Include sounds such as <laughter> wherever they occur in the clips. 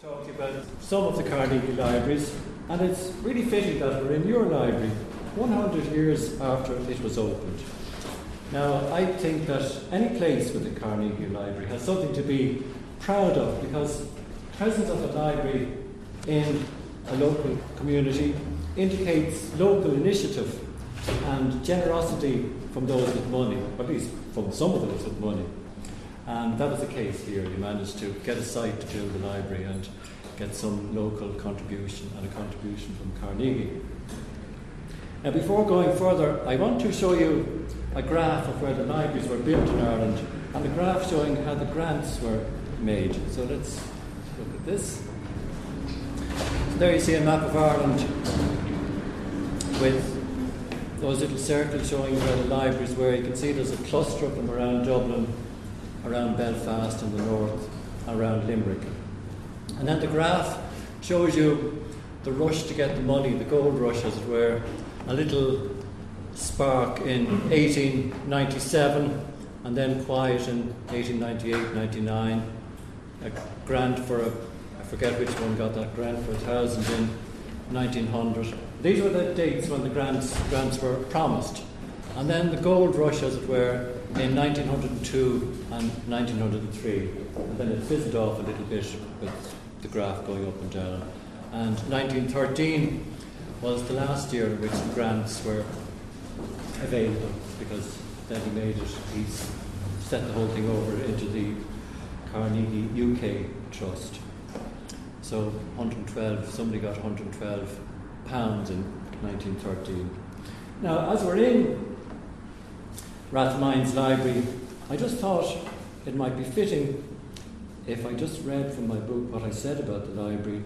talk to you about some of the Carnegie libraries, and it's really fitting that we're in your library 100 years after it was opened. Now, I think that any place with the Carnegie Library has something to be proud of because presence of a library in a local community indicates local initiative and generosity from those with money, at least from some of those with money. And that was the case here. You managed to get a site to build the library and get some local contribution and a contribution from Carnegie. Now, before going further, I want to show you a graph of where the libraries were built in Ireland and a graph showing how the grants were made. So let's look at this. So there you see a map of Ireland with those little circles showing where the libraries were. You can see there's a cluster of them around Dublin around Belfast in the north, around Limerick. And then the graph shows you the rush to get the money, the gold rush, as it were, a little spark in 1897, and then quiet in 1898 99. A grant for a, I forget which one got that grant for a thousand in 1900. These were the dates when the grants, grants were promised. And then the gold rush, as it were, in 1902 and 1903. And then it fizzled off a little bit with the graph going up and down. And 1913 was the last year in which the grants were available because then he made it, he set the whole thing over into the Carnegie UK Trust. So 112, somebody got 112 pounds in 1913. Now, as we're in Rathmines Library, I just thought it might be fitting if I just read from my book what I said about the library,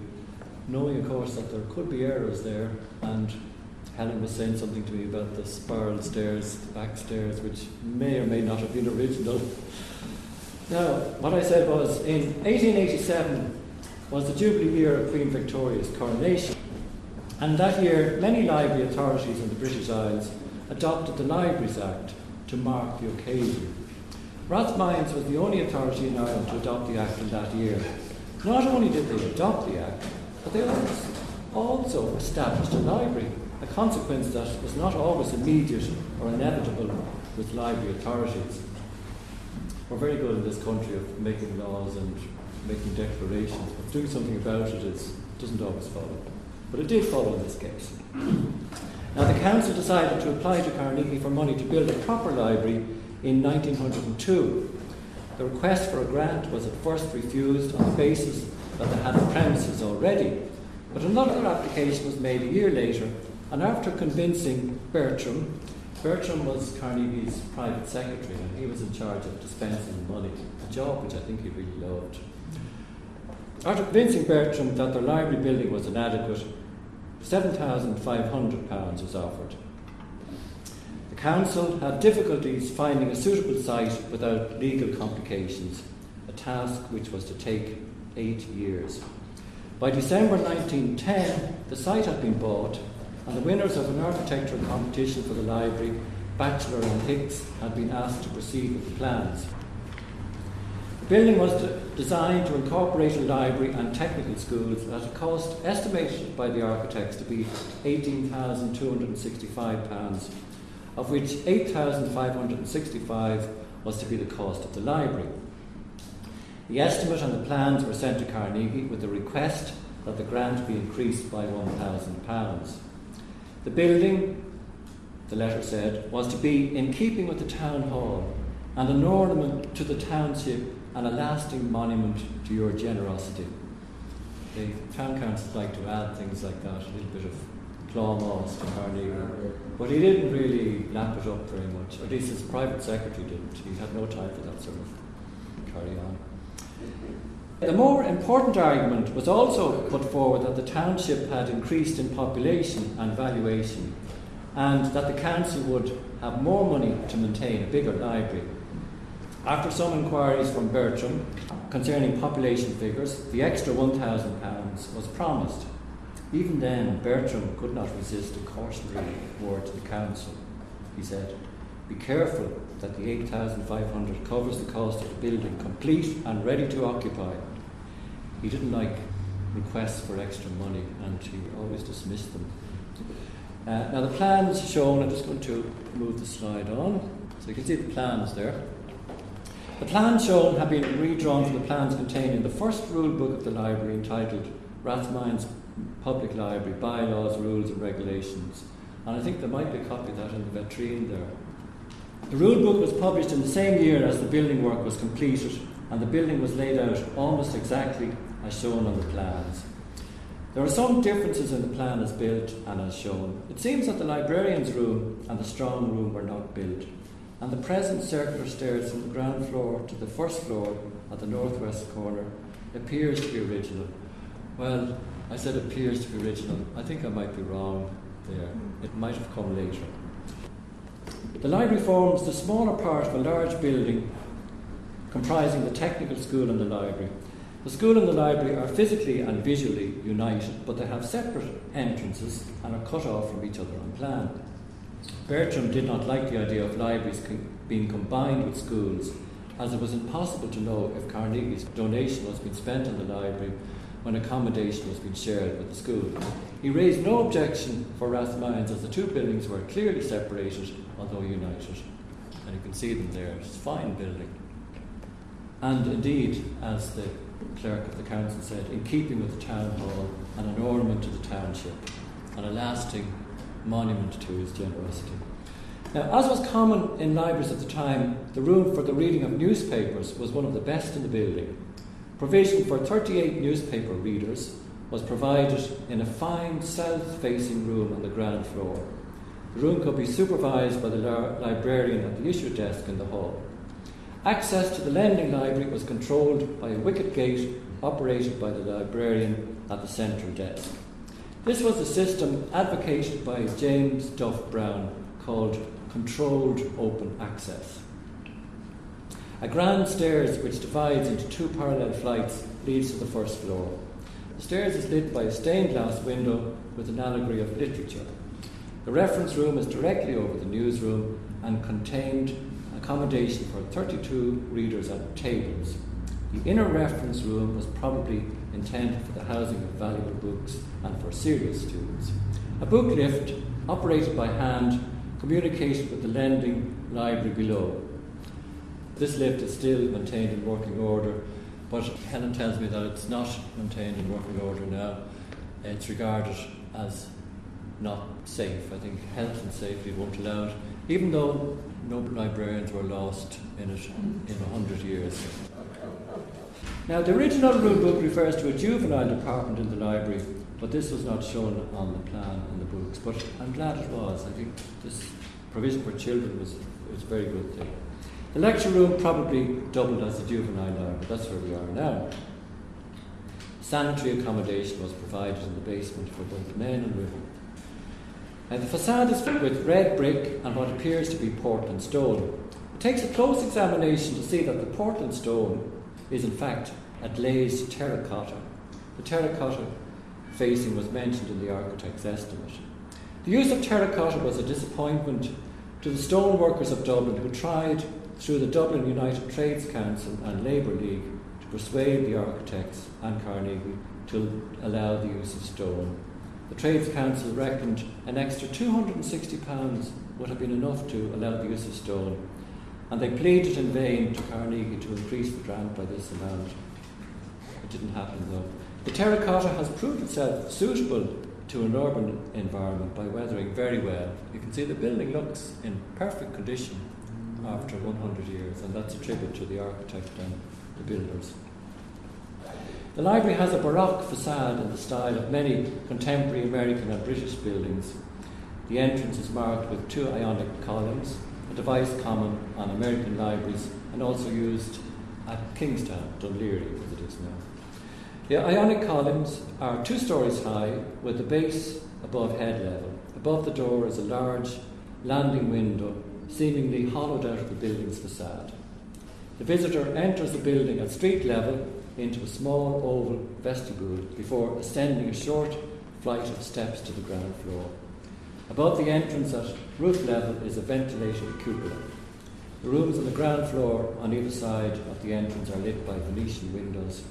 knowing, of course, that there could be errors there, and Helen was saying something to me about the spiral stairs, the back stairs, which may or may not have been original. Now, what I said was in 1887 was the Jubilee year of Queen Victoria's coronation, and that year many library authorities in the British Isles adopted the Libraries Act to mark the occasion. Rathmines was the only authority in Ireland to adopt the Act in that year. Not only did they adopt the Act, but they also established a library, a consequence that was not always immediate or inevitable with library authorities. We're very good in this country of making laws and making declarations, but doing something about it is, doesn't always follow. But it did follow in this case. Now, the council decided to apply to Carnegie for money to build a proper library in 1902. The request for a grant was at first refused on the basis that they had the premises already, but another application was made a year later, and after convincing Bertram, Bertram was Carnegie's private secretary, and he was in charge of dispensing the money, a job which I think he really loved. After convincing Bertram that the library building was inadequate, £7,500 was offered. The council had difficulties finding a suitable site without legal complications, a task which was to take eight years. By December 1910, the site had been bought, and the winners of an architectural competition for the library, Batchelor and Hicks, had been asked to proceed with the plans. The building was designed to incorporate a library and technical schools at a cost estimated by the architects to be £18,265, of which £8,565 was to be the cost of the library. The estimate and the plans were sent to Carnegie with a request that the grant be increased by £1,000. The building, the letter said, was to be in keeping with the town hall and an ornament to the township and a lasting monument to your generosity. The town council like to add things like that, a little bit of plámás to Carnegie. But he didn't really lap it up very much, at least his private secretary didn't. He had no time for that sort of carry on. The more important argument was also put forward that the township had increased in population and valuation, and that the council would have more money to maintain a bigger library after some inquiries from Bertram concerning population figures, the extra £1,000 was promised. Even then, Bertram could not resist a cautionary word to the council. He said, Be careful that the 8500 covers the cost of the building complete and ready to occupy. He didn't like requests for extra money, and he always dismissed them. Uh, now, the plans shown, I'm just going to move the slide on, so you can see the plans there. The plans shown have been redrawn from the plans contained in the first rule book of the library entitled Rathmines Public Library Bylaws, Rules and Regulations. And I think there might be a copy of that in the vitrine there. The rule book was published in the same year as the building work was completed, and the building was laid out almost exactly as shown on the plans. There are some differences in the plan as built and as shown. It seems that the librarian's room and the strong room were not built, and the present circular stairs from the ground floor to the first floor at the northwest corner appears to be original. Well, I said appears to be original. I think I might be wrong there. Hmm. It might have come later. The library forms the smaller part of a large building comprising the technical school and the library. The school and the library are physically and visually united, but they have separate entrances and are cut off from each other on plan. Bertram did not like the idea of libraries being combined with schools, as it was impossible to know if Carnegie's donation was being spent on the library when accommodation was being shared with the school. He raised no objection for Rathmines as the two buildings were clearly separated, although united. And you can see them there. It's a fine building. And indeed, as the clerk of the council said, in keeping with the town hall and an ornament to the township and a lasting monument to his generosity. Now, as was common in libraries at the time, the room for the reading of newspapers was one of the best in the building. Provision for 38 newspaper readers was provided in a fine south facing room on the ground floor. The room could be supervised by the librarian at the issue desk in the hall. Access to the lending library was controlled by a wicket gate operated by the librarian at the central desk. This was a system advocated by James Duff Brown called controlled open access. A grand stairs which divides into two parallel flights leads to the first floor. The stairs is lit by a stained glass window with an allegory of literature. The reference room is directly over the newsroom and contained accommodation for 32 readers at tables. The inner reference room was probably intended for the housing of valuable books and for serious students. A book lift, operated by hand, communicated with the lending library below. This lift is still maintained in working order, but Helen tells me that it's not maintained in working order now. It's regarded as not safe. I think health and safety won't allow it, even though no librarians were lost in it in a hundred years. Now, the original rule book refers to a juvenile department in the library, but this was not shown on the plan in the books. But I'm glad it was. I think this provision for children was, was a very good thing. The lecture room probably doubled as a juvenile library. That's where we are now. Sanitary accommodation was provided in the basement for both men and women. Now, the facade is filled with red brick and what appears to be Portland stone. It takes a close examination to see that the Portland stone is in fact a glazed terracotta. The terracotta facing was mentioned in the architect's estimate. The use of terracotta was a disappointment to the stoneworkers of Dublin who tried through the Dublin United Trades Council and Labour League to persuade the architects and Carnegie to allow the use of stone. The Trades Council reckoned an extra £260 would have been enough to allow the use of stone, and they pleaded in vain to Carnegie to increase the grant by this amount. It didn't happen though. The terracotta has proved itself suitable to an urban environment by weathering very well. You can see the building looks in perfect condition after 100 years, and that's a tribute to the architect and the builders. The library has a Baroque facade in the style of many contemporary American and British buildings. The entrance is marked with two ionic columns, a device common on American libraries and also used at Kingstown, Dún Laoghaire, as it is now. The ionic columns are two stories high with the base above head level. Above the door is a large landing window, seemingly hollowed out of the building's facade. The visitor enters the building at street level into a small oval vestibule before ascending a short flight of steps to the ground floor. Above the entrance at roof level is a ventilated cupola. The rooms on the ground floor on either side of the entrance are lit by Venetian windows.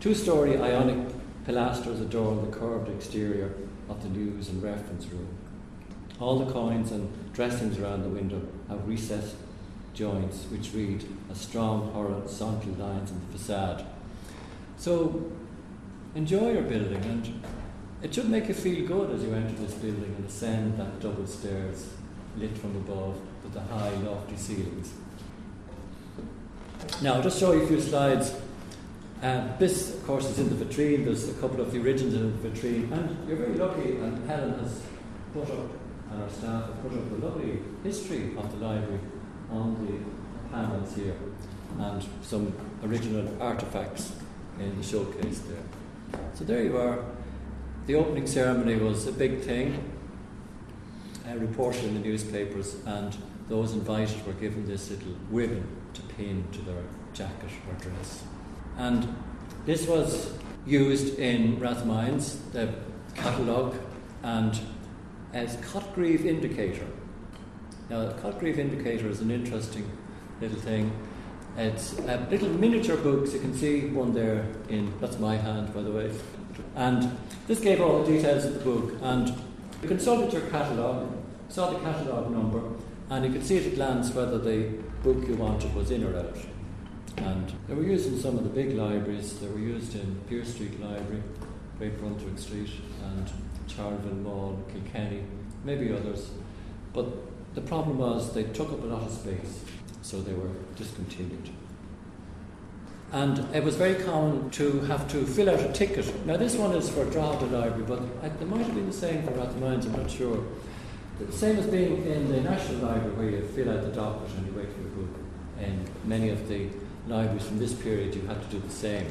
Two story ionic pilasters adorn the curved exterior of the news and reference room. All the quoins and dressings around the window have recessed joints which read as strong horizontal lines in the facade. So enjoy your building and it should make you feel good as you enter this building and ascend that double stairs lit from above with the high lofty ceilings. Now I'll just show you a few slides. Um, this, of course, is in the vitrine. There's a couple of the originals in the vitrine, and you're very lucky. And Helen has put up, and our staff have put up a lovely history of the library on the panels here, and some original artifacts in the showcase there. So there you are. The opening ceremony was a big thing, uh, reported in the newspapers, and those invited were given this little ribbon to pin to their jacket or dress. And this was used in Rathmines, the catalogue, and as Cotgreave indicator. Now, the Cotgreave indicator is an interesting little thing. It's uh, little miniature books. You can see one there in, that's my hand, by the way. And this gave all the details of the book. And you consulted your catalogue, saw the catalogue number, and you could see at a glance whether the book you wanted was in or out. And they were used in some of the big libraries. They were used in Pearse Street Library, Great Brunswick Street, and Charleville Mall, Kilkenny, maybe others. But the problem was they took up a lot of space, so they were discontinued. And it was very common to have to fill out a ticket. Now, this one is for Drogheda Library, but it might have been the same for Rathmines, I'm not sure. The same as being in the National Library, where you fill out the docket and you wait for your book. In many of the libraries from this period, you had to do the same.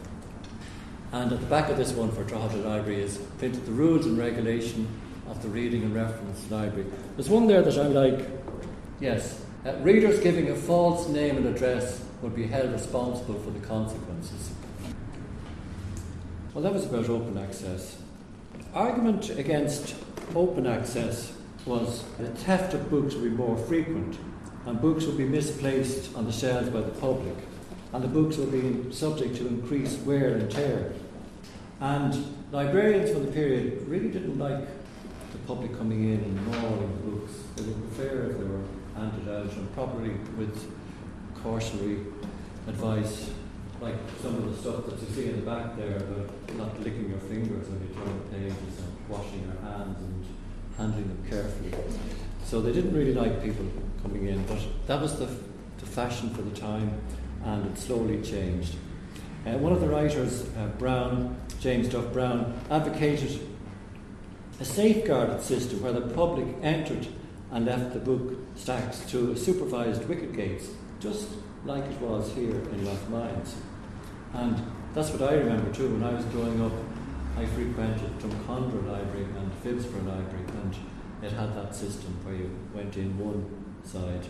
And at the back of this one for Drogheda Library is printed the rules and regulation of the Reading and Reference Library. There's one there that I'm like, yes, uh, readers giving a false name and address would be held responsible for the consequences. Well, that was about open access. Argument against open access was the theft of books would be more frequent, and books would be misplaced on the shelves by the public, and the books would be subject to increased wear and tear. And librarians from the period really didn't like the public coming in and mauling books. They would prefer if they were handed out and properly with cautionary advice, like some of the stuff that you see in the back there about not licking your fingers when you turn the pages and washing your hands and handling them carefully. So they didn't really like people coming in, but that was the, the fashion for the time, and it slowly changed. Uh, one of the writers, uh, Brown, James Duff Brown, advocated a safeguarded system where the public entered and left the book stacks to supervised wicket gates, just like it was here in Rathmines. And that's what I remember too when I was growing up. I frequented Drumcondra Library and Phibsborough Library, and it had that system where you went in one side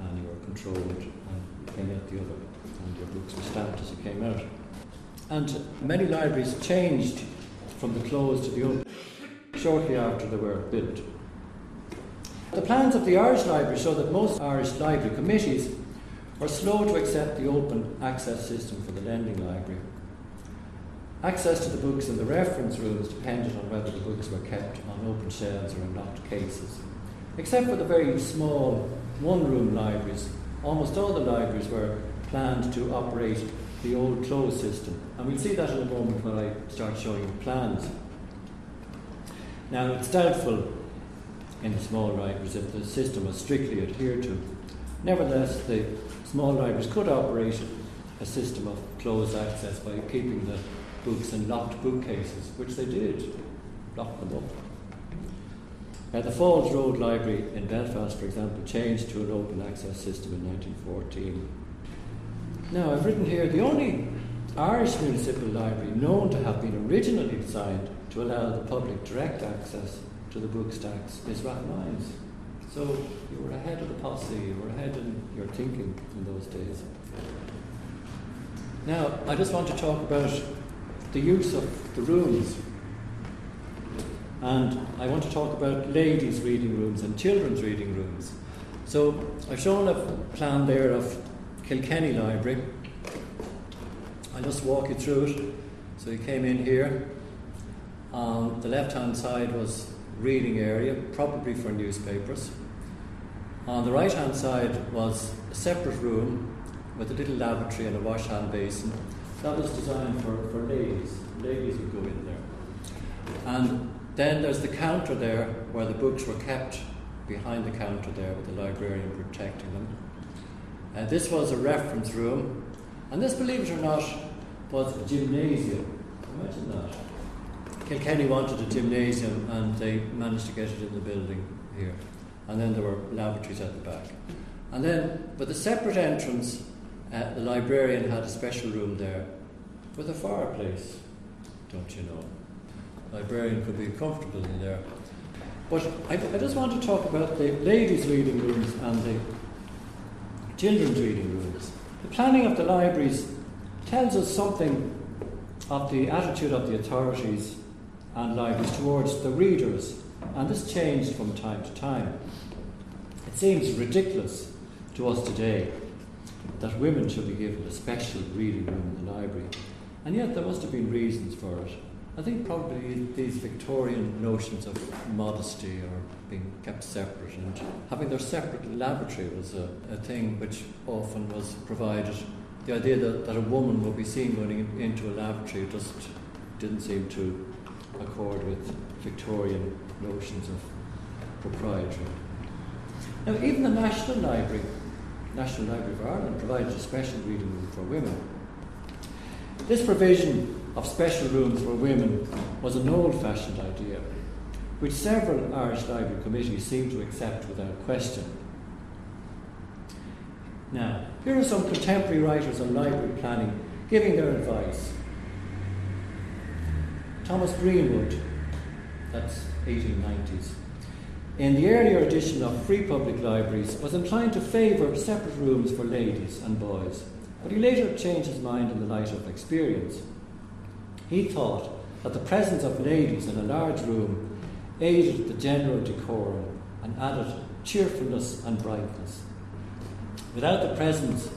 and you were controlled and you came out the other, and your books were stamped as you came out. And many libraries changed from the closed to the open shortly after they were built. The plans of the Irish Library show that most Irish library committees were slow to accept the open access system for the lending library Access to the books in the reference rooms depended on whether the books were kept on open shelves or in locked cases. Except for the very small one room libraries, almost all the libraries were planned to operate the old closed system. And we'll see that in a moment when I start showing you plans. Now, it's doubtful in the small libraries if the system was strictly adhered to. Nevertheless, the small libraries could operate a system of closed access by keeping the books in locked bookcases, which they did, lock them up. Uh, the Falls Road Library in Belfast, for example, changed to an open access system in 1914. Now, I've written here the only Irish municipal library known to have been originally designed to allow the public direct access to the book stacks is Rathmines. So you were ahead of the posse, you were ahead in your thinking in those days. Now, I just want to talk about the use of the rooms. And I want to talk about ladies' reading rooms and children's reading rooms. So I've shown a plan there of Kilkenny Library. I'll just walk you through it. So you came in here, On the left hand side was reading area, probably for newspapers. On the right hand side was a separate room with a little lavatory and a wash hand basin. That was designed for, for ladies. Ladies would go in there. And then there's the counter there where the books were kept behind the counter there with the librarian protecting them. Uh, this was a reference room, and this, believe it or not, was a gymnasium. Imagine that. Kilkenny wanted a gymnasium and they managed to get it in the building here. And then there were lavatories at the back. And then, with a separate entrance, uh, the librarian had a special room there with a fireplace, don't you know? The librarian could be comfortable in there. But I, I just want to talk about the ladies' reading rooms and the children's reading rooms. The planning of the libraries tells us something of the attitude of the authorities and libraries towards the readers, and this changed from time to time. It seems ridiculous to us today that women should be given a special reading room in the library, and yet there must have been reasons for it. I think probably these Victorian notions of modesty or being kept separate and having their separate laboratory was a, a thing which often was provided. The idea that, that a woman would be seen going into a laboratory just didn't seem to accord with Victorian notions of propriety. Now, even the National Library, National Library of Ireland, provided a special reading room for women. This provision of special rooms for women was an old fashioned idea, which several Irish Library committees seem to accept without question. Now, here are some contemporary writers on library planning giving their advice. Thomas Greenwood, that's 1890s, in the earlier edition of Free Public Libraries, was inclined to favour separate rooms for ladies and boys, but he later changed his mind in the light of experience. He thought that the presence of ladies in a large room aided the general decorum and added cheerfulness and brightness. Without the presence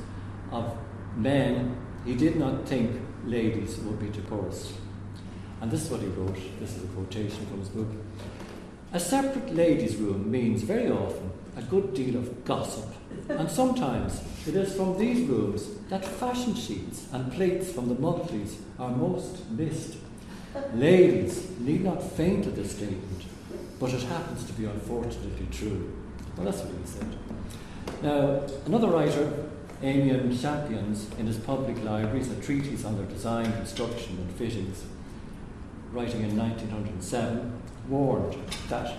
of men, he did not think ladies would be decorous. And this is what he wrote. This is a quotation from his book. A separate ladies' room means very often a good deal of gossip, and sometimes it is from these rooms that fashion sheets and plates from the monthlies are most missed. Ladies need not faint at this statement, but it happens to be unfortunately true. Well, that's what he said. Now, another writer, Amian Champneys, in his public libraries, a treatise on their design, construction, and fittings, writing in 1907, warned that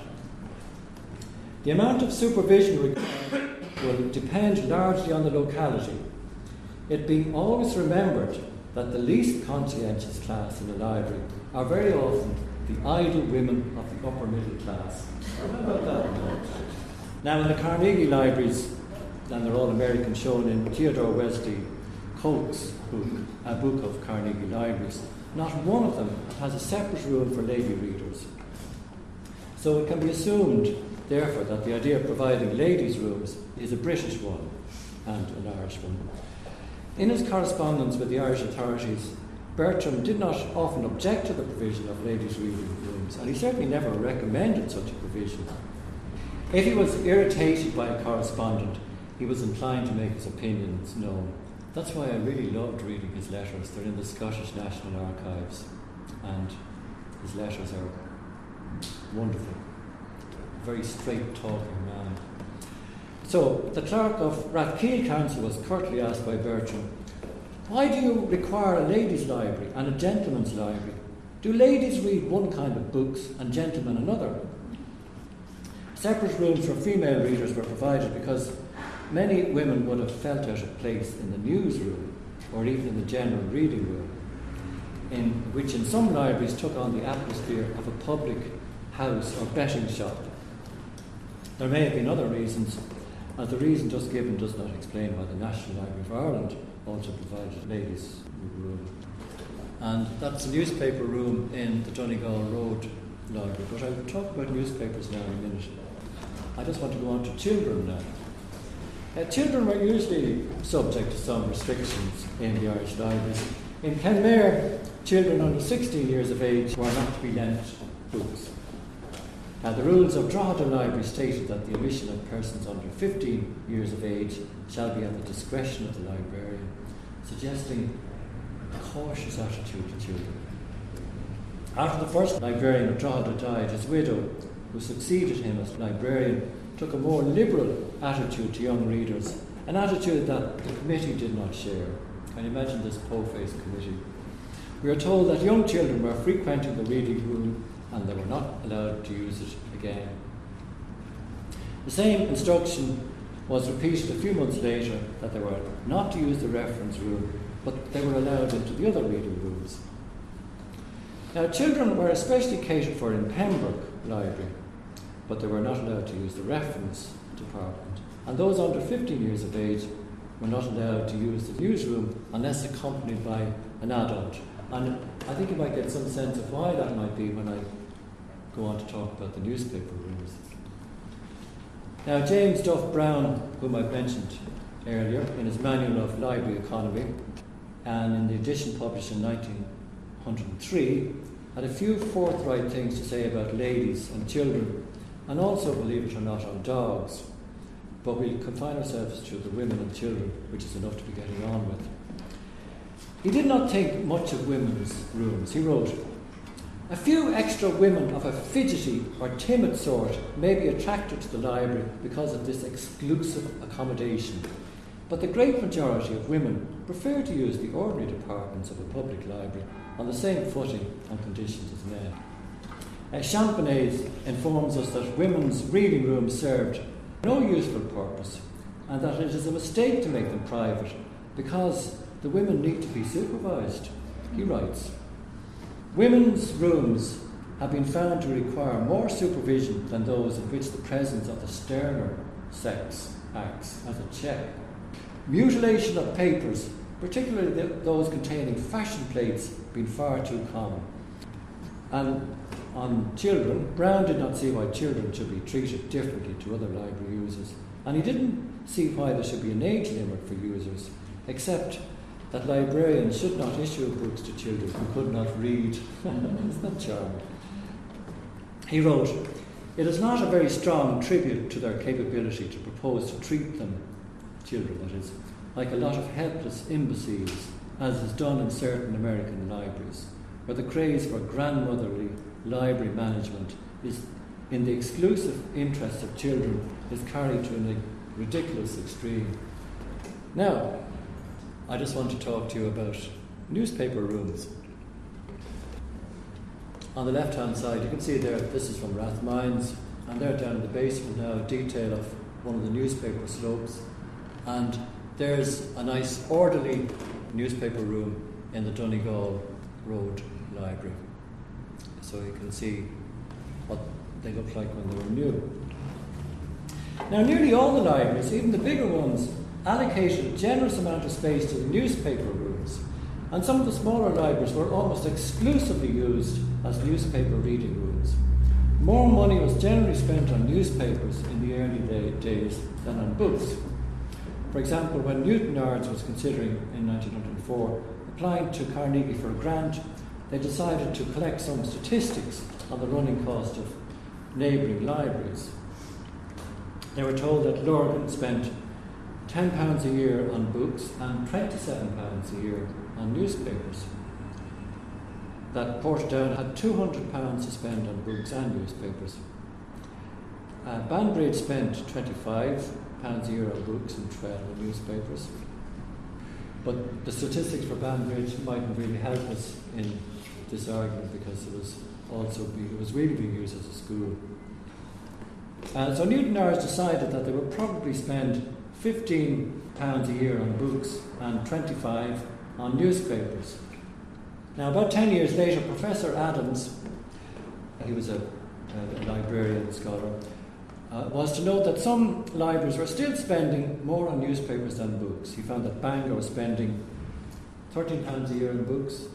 the amount of supervision required will depend largely on the locality, it being always remembered that the least conscientious class in the library are very often the idle women of the upper middle class. Now, in the Carnegie libraries, and they're all American, shown in Theodore Wesley Koch's book, a book of Carnegie libraries, not one of them has a separate room for lady readers. So it can be assumed therefore, that the idea of providing ladies' rooms is a British one and an Irish one. In his correspondence with the Irish authorities, Bertram did not often object to the provision of ladies' reading rooms, and he certainly never recommended such a provision. If he was irritated by a correspondent, he was inclined to make his opinions known. That's why I really loved reading his letters. They're in the Scottish National Archives, and his letters are wonderful A very straight talking man. So the clerk of Rathkeale Council was curtly asked by Bertram, Why do you require a ladies' library and a gentleman's library? Do ladies read one kind of books and gentlemen another? Separate rooms for female readers were provided because many women would have felt out of place in the newsroom or even in the general reading room, in which in some libraries took on the atmosphere of a public house or betting shop there may have been other reasons, and the reason just given does not explain why the National Library of Ireland also provided ladies' room. And that's a newspaper room in the Donegal Road Library. But I will talk about newspapers now in a minute. I just want to go on to children now. Uh, children were usually subject to some restrictions in the Irish libraries. In Kenmare, children under 16 years of age were not to be lent books. Now, the rules of Drogheda Library stated that the admission of persons under 15 years of age shall be at the discretion of the librarian, suggesting a cautious attitude to children. After the first librarian of Drogheda died, his widow, who succeeded him as librarian, took a more liberal attitude to young readers, an attitude that the committee did not share. Can you imagine this po-faced committee? We are told that young children were frequenting the reading room and they were not allowed to use it again. The same instruction was repeated a few months later that they were not to use the reference room, but they were allowed into the other reading rooms. Now, children were especially catered for in Pembroke Library, but they were not allowed to use the reference department. And those under 15 years of age were not allowed to use the newsroom unless accompanied by an adult. And I think you might get some sense of why that might be when I go on to talk about the newspaper rooms. Now, James Duff Brown, whom I've mentioned earlier, in his Manual of Library Economy, and in the edition published in 1903, had a few forthright things to say about ladies and children, and also, believe it or not, on dogs. But we confine ourselves to the women and children, which is enough to be getting on with. He did not think much of women's rooms. He wrote, a few extra women of a fidgety or timid sort may be attracted to the library because of this exclusive accommodation, but the great majority of women prefer to use the ordinary departments of a public library on the same footing and conditions as men. Uh, informs us that women's reading rooms served no useful purpose and that it is a mistake to make them private because the women need to be supervised. He writes, Women's rooms have been found to require more supervision than those in which the presence of the sterner sex acts as a check. Mutilation of papers, particularly those containing fashion plates, been far too common. And on children, Brown did not see why children should be treated differently to other library users, and he didn't see why there should be an age limit for users, except that librarians should not issue books to children who could not read. <laughs> Isn't that charming? He wrote, It is not a very strong tribute to their capability to propose to treat them, children that is, like a lot of helpless imbeciles, as is done in certain American libraries, where the craze for grandmotherly library management is in the exclusive interests of children is carried to a ridiculous extreme. Now, I just want to talk to you about newspaper rooms. On the left hand side, you can see there, this is from Rathmines, and there down in the basement now, a detail of one of the newspaper slopes. And there's a nice, orderly newspaper room in the Donegal Road Library. So you can see what they look like when they were new. Now, nearly all the libraries, even the bigger ones, allocated a generous amount of space to the newspaper rooms, and some of the smaller libraries were almost exclusively used as newspaper reading rooms. More money was generally spent on newspapers in the early day, days than on books. For example, when Newton Newtownards was considering in 1904 applying to Carnegie for a grant, they decided to collect some statistics on the running cost of neighbouring libraries. They were told that Lurgan spent £10 a year on books and £27 a year on newspapers. That Portadown had £200 to spend on books and newspapers. Uh, Banbridge spent £25 a year on books and 12 on newspapers. But the statistics for Banbridge mightn't really help us in this argument because it was also it was really being used as a school. Uh, so Newtownards decided that they would probably spend 15 pounds a year on books and 25 on newspapers. Now, about 10 years later, Professor Adams, he was a, a librarian scholar, uh, was to note that some libraries were still spending more on newspapers than books. He found that Bangor was spending 13 pounds a year on books,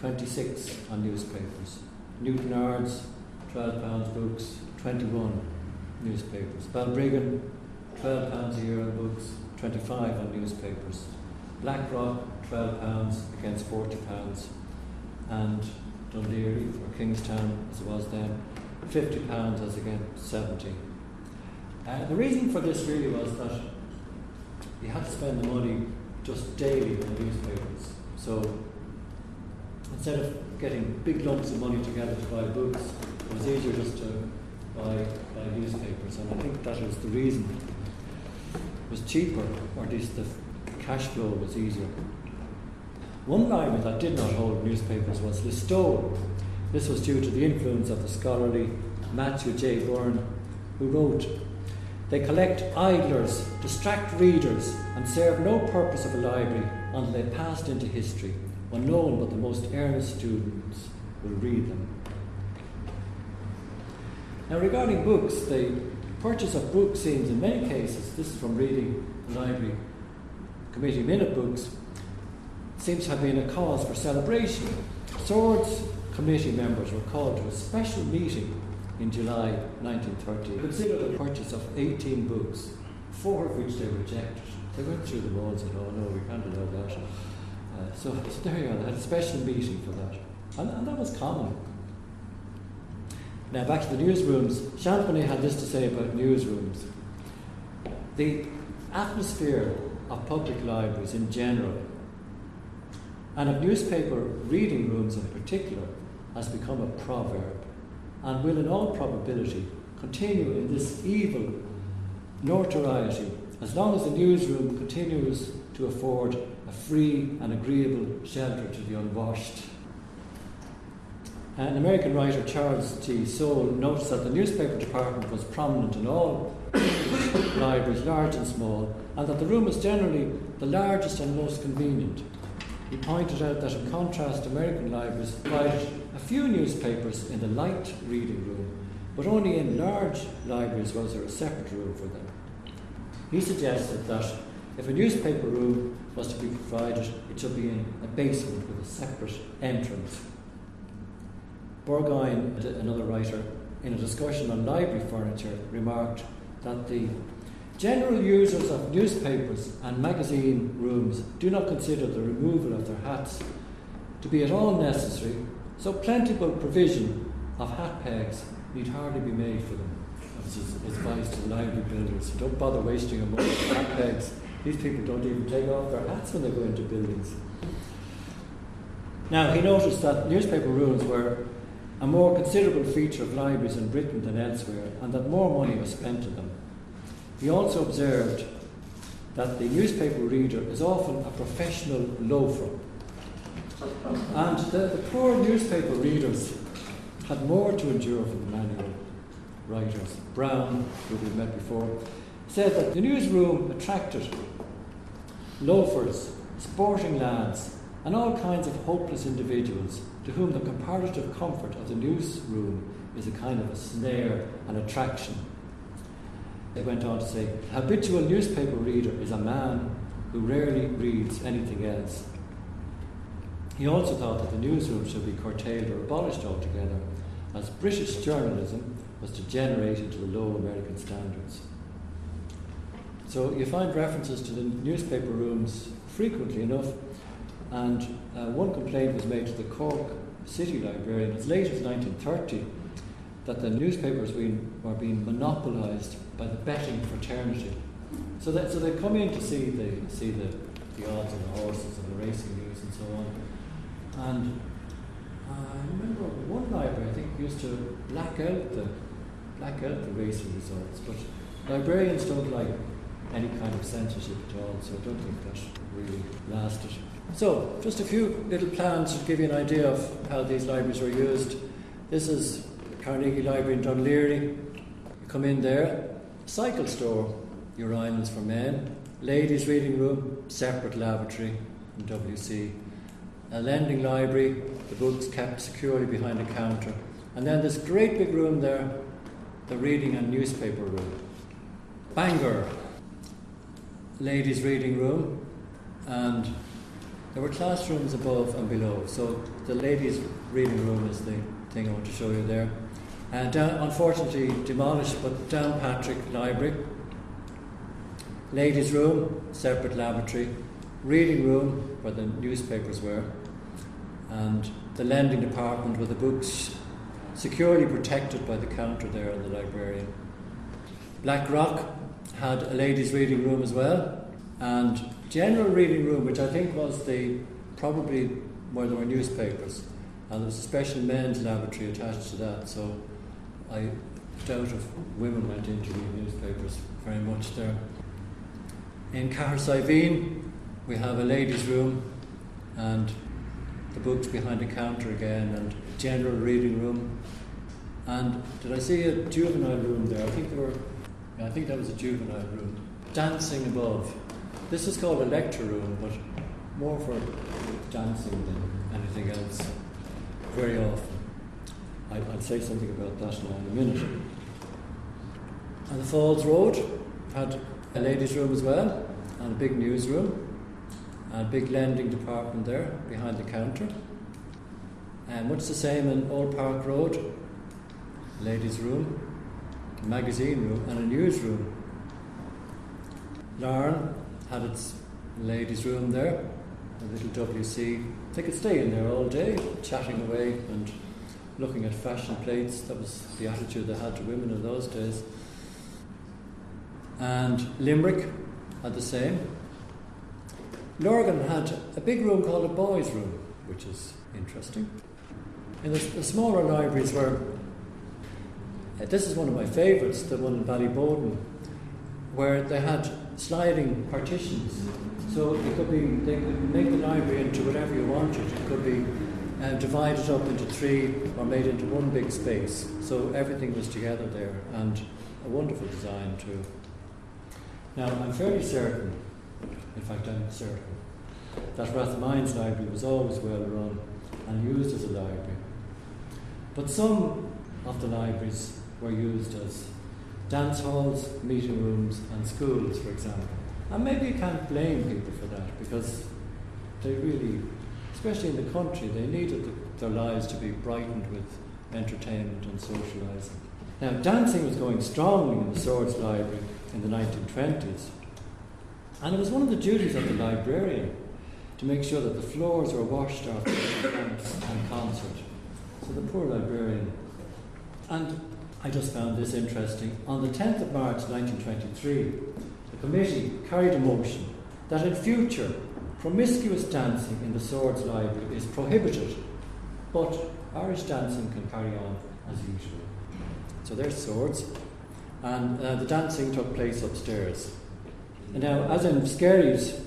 26 on newspapers. Newtownards, 12 pounds books, 21 newspapers. Balbriggan, £12 a year on books, 25 on newspapers. BlackRock, £12 against £40. and Dún or Kingstown as it was then, £50 as against 70 uh, The reason for this really was that you had to spend the money just daily on newspapers. So instead of getting big lumps of money together to buy books, it was easier just to buy, buy newspapers. And I think that was the reason. It was cheaper, or at least the cash flow was easier. One library that did not hold newspapers was Listowel. This was due to the influence of the scholarly Matthew J. Byrne, who wrote, They collect idlers, distract readers, and serve no purpose of a library until they passed into history, when no one but the most earnest students will read them. Now, regarding books, the purchase of books seems in many cases, this is from reading the library committee minute books, seems to have been a cause for celebration. Swords committee members were called to a special meeting in July 1930 to consider the purchase of 18 books, four of which they rejected. They went through the walls and, oh no, we can't allow that. Uh, so, so there you are, they had a special meeting for that. And, and that was common. Now back to the newsrooms. Champneys had this to say about newsrooms. The atmosphere of public libraries in general and of newspaper reading rooms in particular has become a proverb and will in all probability continue in this evil notoriety as long as the newsroom continues to afford a free and agreeable shelter to the unwashed. Uh, an American writer, Charles G. Soule, notes that the newspaper department was prominent in all <coughs> libraries, large and small, and that the room was generally the largest and most convenient. He pointed out that, in contrast, American libraries provided a few newspapers in the light reading room, but only in large libraries was there a separate room for them. He suggested that if a newspaper room to be provided, it should be in a basement with a separate entrance Burgoyne, another writer, in a discussion on library furniture, remarked that the general users of newspapers and magazine rooms do not consider the removal of their hats to be at all necessary, so plentiful provision of hat pegs need hardly be made for them. This is advice to library builders. Don't bother wasting your money on hat pegs. These people don't even take off their hats when they go into buildings. Now, he noticed that newspaper rooms were a more considerable feature of libraries in Britain than elsewhere, and that more money was spent on them. He also observed that the newspaper reader is often a professional loafer. And the, the poor newspaper readers had more to endure from the manual writers. Brown, who we've met before, said that the newsroom attracted loafers, sporting lads, and all kinds of hopeless individuals to whom the comparative comfort of the newsroom is a kind of a snare and attraction. They went on to say, the habitual newspaper reader is a man who rarely reads anything else. He also thought that the newsroom should be curtailed or abolished altogether, as British journalism was degenerate into the low American standards. So you find references to the newspaper rooms frequently enough and uh, one complaint was made to the Cork City Librarian as late as 1930 that the newspapers were being monopolised by the betting fraternity. So that so they come in to see the see the, the odds of the horses and the racing news and so on. And I remember one library I think used to black out the black out the racing results, but librarians don't like any kind of censorship at all, so I don't think that really lasted. So, just a few little plans to give you an idea of how these libraries were used. This is Carnegie Library in Laoghaire. You come in there, cycle store, urinals for men, ladies' reading room, separate lavatory in WC, a lending library, the books kept securely behind a counter, and then this great big room there, the reading and newspaper room. Bangor, ladies' reading room, and there were classrooms above and below. So the ladies' reading room is the thing I want to show you there. And down, unfortunately demolished, but Downpatrick Library. Ladies' room, separate lavatory. Reading room, where the newspapers were. And the lending department with the books securely protected by the counter there and the librarian. Black Rock had a ladies' reading room as well, and general reading room, which I think was the probably where there were newspapers, and there was a special men's lavatory attached to that. So I doubt if women went into read newspapers very much there. In Cahersiveen, we have a ladies' room and the books behind the counter again, and general reading room. And did I see a juvenile room there? I think there were. I think that was a juvenile room. Dancing above. This is called a lecture room, but more for dancing than anything else. Very often. I, will say something about that now in a minute. And the Falls Road had a ladies' room as well, and a big newsroom, and a big lending department there behind the counter. And much the same in Old Park Road, ladies' room, magazine room, and a newsroom. Larne had its ladies' room there, a little WC. They could stay in there all day, chatting away and looking at fashion plates. That was the attitude they had to women in those days. And Limerick had the same. Lurgan had a big room called a boys' room, which is interesting. In the, the smaller libraries were, this is one of my favourites, the one in Ballyboden, where they had sliding partitions. So it could be, they could make the library into whatever you wanted. It could be uh, divided up into three or made into one big space. So everything was together there and a wonderful design too. Now, I'm fairly certain, in fact, I'm certain, that Rathmines Library was always well run and used as a library. But some of the libraries were used as dance halls, meeting rooms, and schools, for example. And maybe you can't blame people for that because they really, especially in the country, they needed the, their lives to be brightened with entertainment and socialising. Now, dancing was going strongly in the Swords Library in the 1920s. And it was one of the duties of the librarian to make sure that the floors were washed after the dance and concert. So the poor librarian. And I just found this interesting. On the 10th of March 1923, the committee carried a motion that in future promiscuous dancing in the Swords Library is prohibited, but Irish dancing can carry on as usual. So there's swords and uh, the dancing took place upstairs. And now, as in Skerries,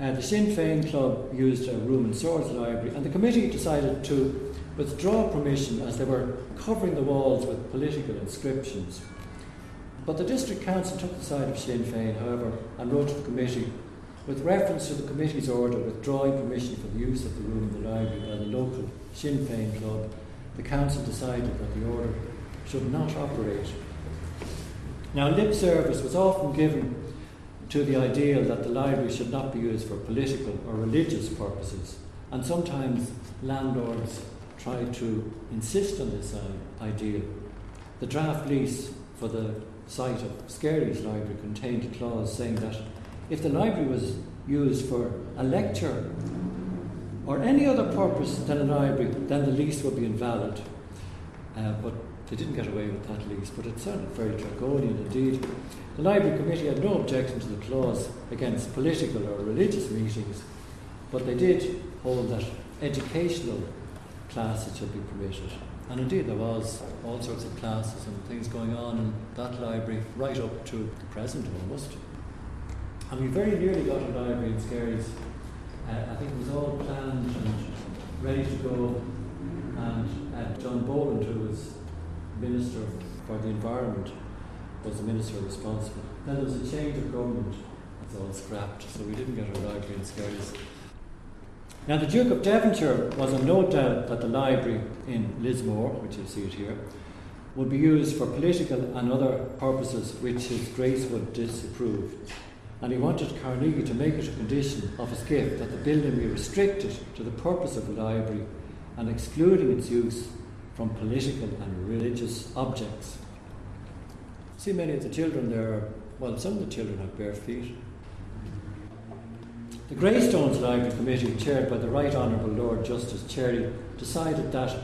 uh, the Sinn Féin Club used a room in Swords Library, and the committee decided to withdraw permission as they were covering the walls with political inscriptions. But the district council took the side of Sinn Féin, however, and wrote to the committee with reference to the committee's order withdrawing permission for the use of the room in the library by the local Sinn Féin club, the council decided that the order should not operate now, lip service was often given to the ideal that the library should not be used for political or religious purposes, and sometimes landlords tried to insist on this uh, ideal. The draft lease for the site of Skerries Library contained a clause saying that if the library was used for a lecture or any other purpose than a library, then the lease would be invalid. Uh, but they didn't get away with that lease, but it sounded very draconian indeed. The Library Committee had no objection to the clause against political or religious meetings, but they did hold that educational classes should be permitted. And indeed, there was all sorts of classes and things going on in that library right up to the present almost. And we very nearly got a library in Skerries. Uh, I think it was all planned and ready to go. And uh, John Boland, who was Minister for the Environment was the minister responsible. Then there was a change of government, it's all scrapped, so we didn't get a library in Skerries. Now, the Duke of Devonshire was in no doubt that the library in Lismore, which you see it here, would be used for political and other purposes which His Grace would disapprove. And he wanted Carnegie to make it a condition of his gift that the building be restricted to the purpose of the library and excluding its use from political and religious objects. See, many of the children there, well, some of the children have bare feet. The Greystones Library Committee, chaired by the Right Honourable Lord Justice Cherry, decided that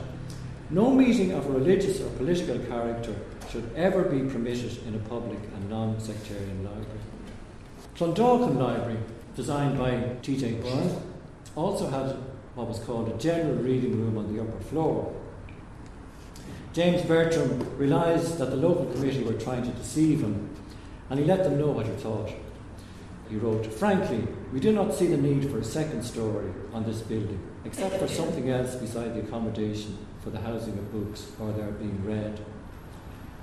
no meeting of a religious or political character should ever be permitted in a public and non sectarian library. Clondalkin Library, designed by T.J. Byrne, also had what was called a general reading room on the upper floor. James Bertram realised that the local committee were trying to deceive him, and he let them know what he thought. He wrote, Frankly, we do not see the need for a second story on this building, except for something else beside the accommodation for the housing of books or their being read.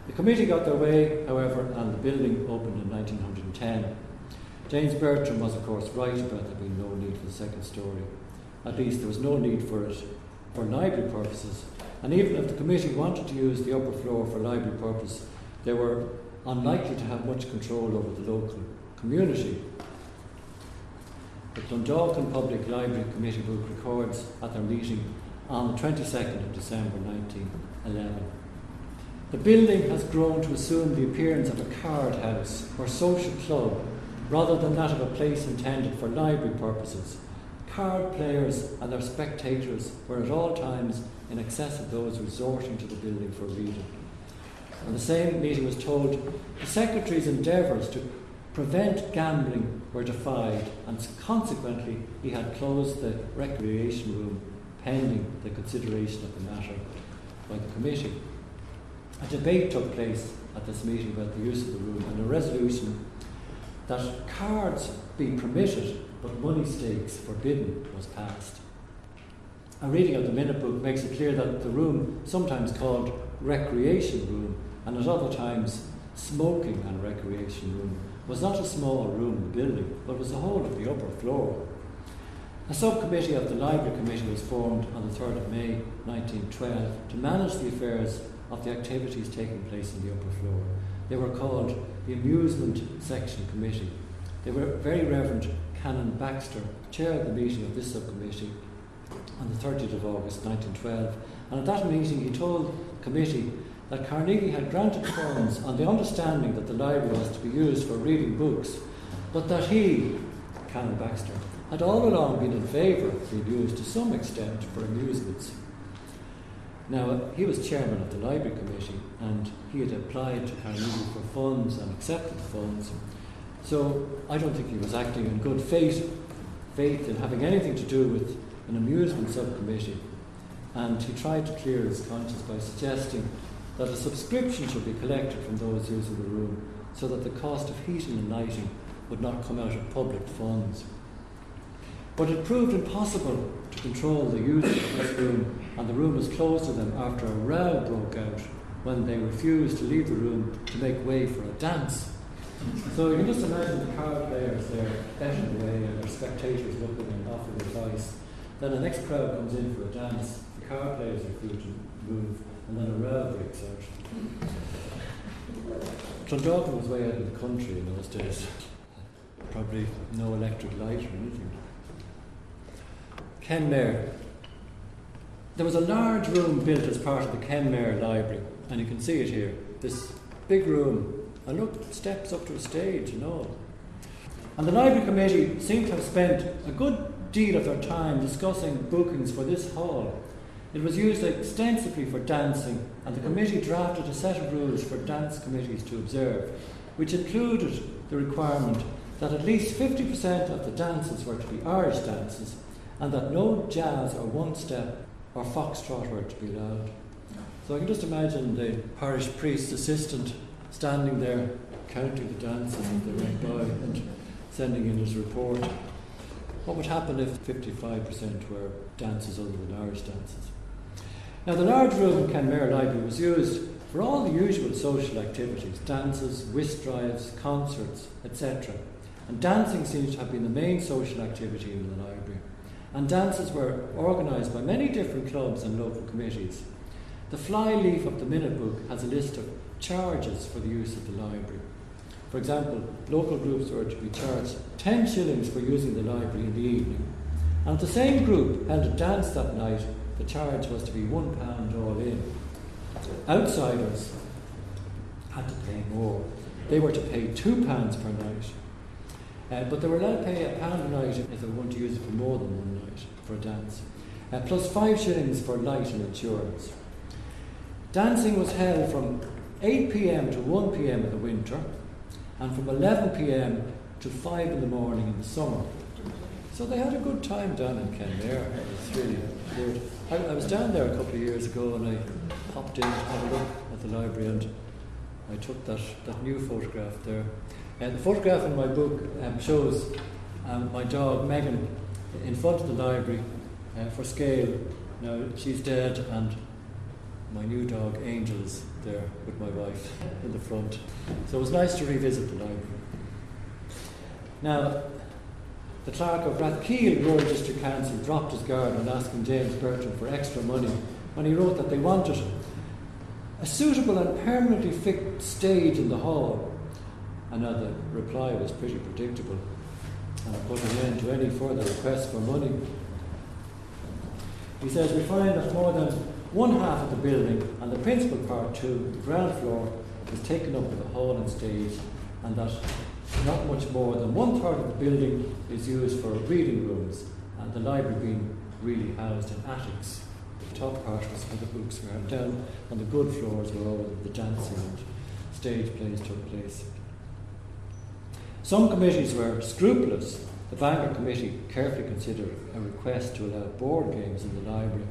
The committee got their way, however, and the building opened in 1910. James Bertram was, of course, right about there being no need for the second story. At least there was no need for it for library purposes. And even if the committee wanted to use the upper floor for library purpose, they were unlikely to have much control over the local community. The Clondalkin Public Library Committee book records at their meeting on the 22nd of December 1911. The building has grown to assume the appearance of a card house or social club rather than that of a place intended for library purposes. Card players and their spectators were at all times in excess of those resorting to the building for reading. And the same meeting was told the Secretary's endeavours to prevent gambling were defied, and consequently he had closed the recreation room pending the consideration of the matter by the committee. A debate took place at this meeting about the use of the room, and a resolution that cards be permitted but money stakes forbidden was passed. A reading of the minute book makes it clear that the room, sometimes called recreation room, and at other times smoking and recreation room, was not a small room in the building, but was the whole of the upper floor. A subcommittee of the Library Committee was formed on the 3rd of May 1912 to manage the affairs of the activities taking place in the upper floor. They were called the Amusement Section Committee. They were Very Reverend Canon Baxter chaired the meeting of this subcommittee on the 30th of August 1912, and at that meeting he told the committee that Carnegie had granted funds on the understanding that the library was to be used for reading books, but that he, Canon Baxter, had all along been in favour of being used to some extent for amusements. Now, he was chairman of the Library Committee and he had applied to Carnegie for funds and accepted the funds. So I don't think he was acting in good faith, faith in having anything to do with an amusement subcommittee. And he tried to clear his conscience by suggesting that a subscription should be collected from those using the room so that the cost of heating and lighting would not come out of public funds. But it proved impossible to control the use of this room, and the room was closed to them after a row broke out when they refused to leave the room to make way for a dance. So you can just imagine the card players there betting away and their spectators looking and offering advice. Then the next crowd comes in for a dance, the card players refuse to move, and then a breaks out. Clondalkin was way out of the country in those days. Probably no electric light or anything. Kenmare. There was a large room built as part of the Kenmare Library, and you can see it here. This big room, and look, steps up to a stage and all. And the Library Committee seemed to have spent a good deal of their time discussing bookings for this hall. It was used extensively for dancing, and the committee drafted a set of rules for dance committees to observe, which included the requirement that at least 50% of the dances were to be Irish dances and that no jazz or one step or foxtrot were to be allowed. So I can just imagine the parish priest's assistant standing there counting the dances as they went by and sending in his report. What would happen if 55% were dances other than Irish dances? Now, the large room in Kenmare Library was used for all the usual social activities dances, whist drives, concerts, etc. And dancing seems to have been the main social activity in the library and dances were organised by many different clubs and local committees. The flyleaf of the minute book has a list of charges for the use of the library. For example, local groups were to be charged 10 shillings for using the library in the evening. And the same group held a dance that night, the charge was to be one pound all in. Outsiders had to pay more. They were to pay two pounds per night. Uh, but they were allowed to pay a pound a night if they wanted to use it for more than one night for a dance, uh, plus five shillings for light and insurance. Dancing was held from 8 pm to 1 pm in the winter, and from 11 pm to 5 in the morning in the summer. So they had a good time down in Kenmare. It was really good. I, I, was down there a couple of years ago and I popped in to have a look at the library and I took that, that new photograph there. And the photograph in my book um, shows um, my dog Megan in front of the library uh, for scale. Now she's dead and my new dog Angel is there with my wife in the front. So it was nice to revisit the library. Now, the clerk of Rathkeale Rural District Council dropped his guard on asking James Bertram for extra money when he wrote that they wanted a suitable and permanently fixed stage in the hall. Another reply was pretty predictable and put an end to any further requests for money. He says, We find that more than one half of the building and the principal part too, the ground floor, is taken up with a hall and stage, and that not much more than one third of the building is used for reading rooms, and the library being really housed in attics. The top part was for the books, where down and the good floors were all the dancing and stage plays took place. Some committees were scrupulous. The Bangor Committee carefully considered a request to allow board games in the library.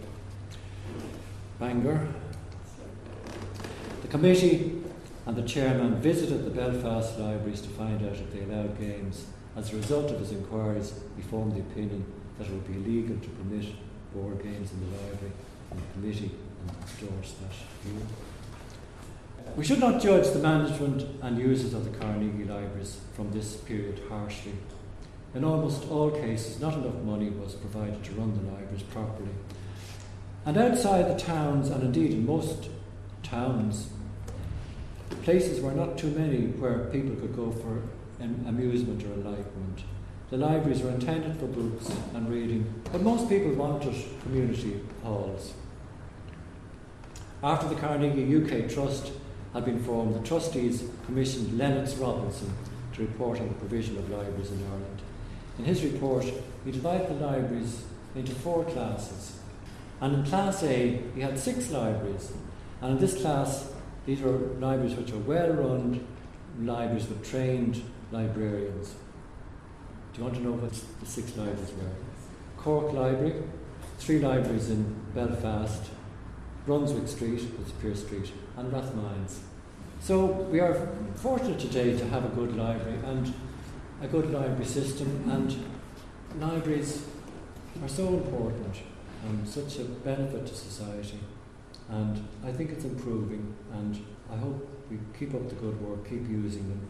Bangor. The committee and the chairman visited the Belfast libraries to find out if they allowed games. As a result of his inquiries, he formed the opinion that it would be illegal to permit board games in the library, and the committee endorsed that view. We should not judge the management and users of the Carnegie Libraries from this period harshly. In almost all cases, not enough money was provided to run the libraries properly. And outside the towns, and indeed in most towns, places were not too many where people could go for amusement or enlightenment. The libraries were intended for books and reading, but most people wanted community halls. After the Carnegie UK Trust had been formed, the trustees commissioned Lennox Robinson to report on the provision of libraries in Ireland. In his report, he divided the libraries into four classes. And in Class A, he had six libraries. And in this class, these were libraries which are well run libraries with trained librarians. Do you want to know what the six libraries were? Cork Library, three libraries in Belfast, Brunswick Street, which Pearse Street, and Rathmines. So we are fortunate today to have a good library and a good library system, and libraries are so important and such a benefit to society and I think it's improving, and I hope we keep up the good work, keep using them.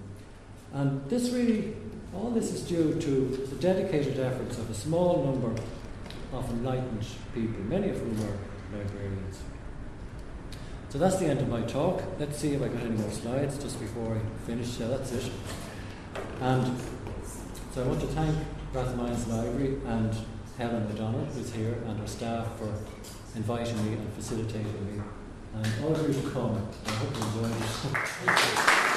And this really, all this is due to the dedicated efforts of a small number of enlightened people, many of whom are librarians. So that's the end of my talk. Let's see if I got any more slides just before I finish. Yeah, that's it. And so I want to thank Rathmines Library and Helen O'Donnell, who's here, and her staff for inviting me and facilitating me. And all of you have come. I hope you enjoy it.